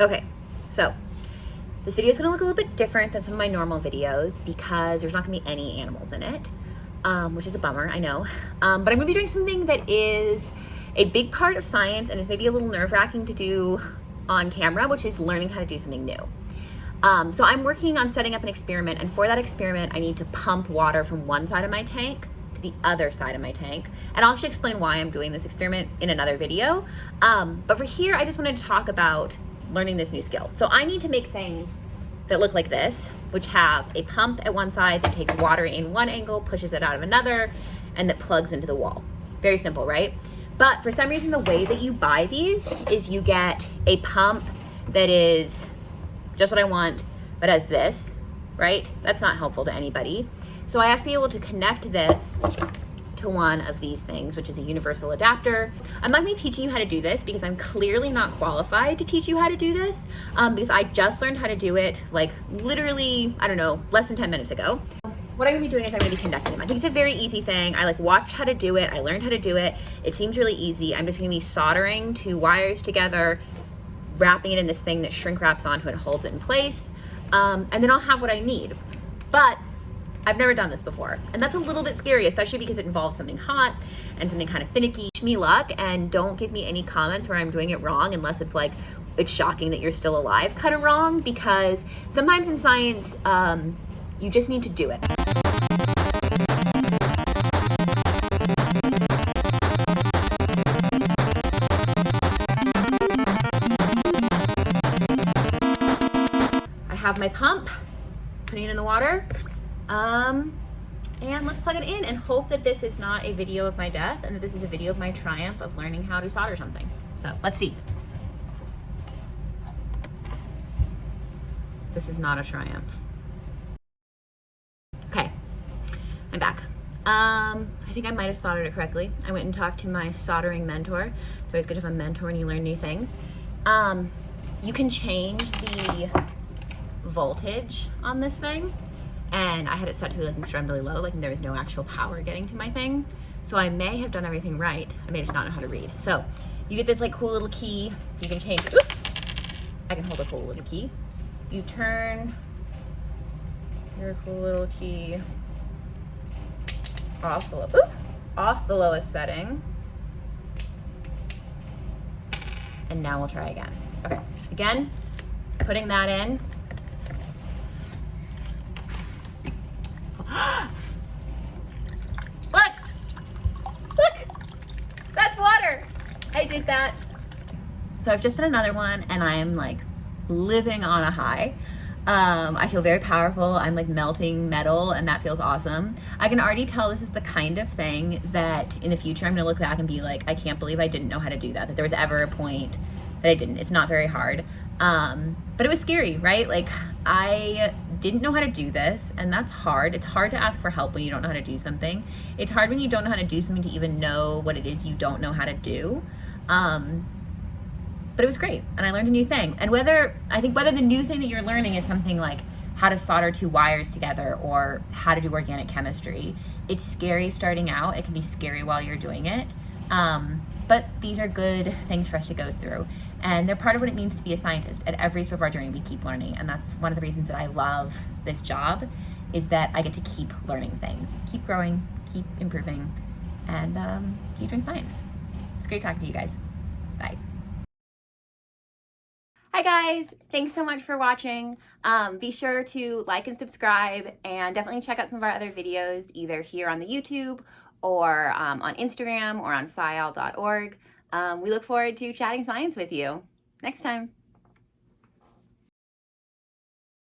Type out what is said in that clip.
Okay, so this video is to look a little bit different than some of my normal videos because there's not to be any animals in it, um, which is a bummer, I know. Um, but I'm to be doing something that is a big part of science and is maybe a little nerve-wracking to do on camera, which is learning how to do something new. Um, so I'm working on setting up an experiment, and for that experiment, I need to pump water from one side of my tank to the other side of my tank. And I'll actually explain why I'm doing this experiment in another video. Um, but for here, I just wanted to talk about learning this new skill. So I need to make things that look like this, which have a pump at one side that takes water in one angle, pushes it out of another, and that plugs into the wall. Very simple, right? But for some reason, the way that you buy these is you get a pump that is just what I want, but as this, right? That's not helpful to anybody. So I have to be able to connect this to one of these things, which is a universal adapter. I'm not gonna be teaching you how to do this because I'm clearly not qualified to teach you how to do this um, because I just learned how to do it like literally, I don't know, less than 10 minutes ago. What I'm gonna be doing is I'm gonna be connecting them. I think it's a very easy thing. I like watched how to do it. I learned how to do it. It seems really easy. I'm just gonna be soldering two wires together, wrapping it in this thing that shrink wraps onto it and holds it in place. Um, and then I'll have what I need. But I've never done this before. And that's a little bit scary, especially because it involves something hot and something kind of finicky. Wish me luck and don't give me any comments where I'm doing it wrong unless it's like, it's shocking that you're still alive kind of wrong because sometimes in science, um, you just need to do it. I have my pump, putting it in the water. Um, and let's plug it in and hope that this is not a video of my death and that this is a video of my triumph of learning how to solder something. So let's see. This is not a triumph. Okay, I'm back. Um, I think I might have soldered it correctly. I went and talked to my soldering mentor. It's always good to have a mentor and you learn new things. Um, you can change the voltage on this thing and I had it set to like extremely low, like there was no actual power getting to my thing. So I may have done everything right. I may just not know how to read. So you get this like cool little key. You can change, oops, I can hold a cool little key. You turn your cool little key off the, off the lowest setting. And now we'll try again. Okay, again, putting that in, Look! Look! That's water! I did that. So I've just done another one and I'm like living on a high. Um, I feel very powerful. I'm like melting metal and that feels awesome. I can already tell this is the kind of thing that in the future I'm gonna look back and be like, I can't believe I didn't know how to do that, that there was ever a point that I didn't. It's not very hard. Um, but it was scary, right? Like I didn't know how to do this and that's hard. It's hard to ask for help when you don't know how to do something. It's hard when you don't know how to do something to even know what it is you don't know how to do. Um, but it was great and I learned a new thing. And whether, I think whether the new thing that you're learning is something like how to solder two wires together or how to do organic chemistry, it's scary starting out. It can be scary while you're doing it. Um, but these are good things for us to go through. And they're part of what it means to be a scientist. At every step of our journey, we keep learning. And that's one of the reasons that I love this job is that I get to keep learning things, keep growing, keep improving, and um, keep doing science. It's great talking to you guys. Bye. Hi guys, thanks so much for watching. Um, be sure to like and subscribe and definitely check out some of our other videos either here on the YouTube or um, on Instagram or on scial.org. Um, we look forward to chatting science with you next time.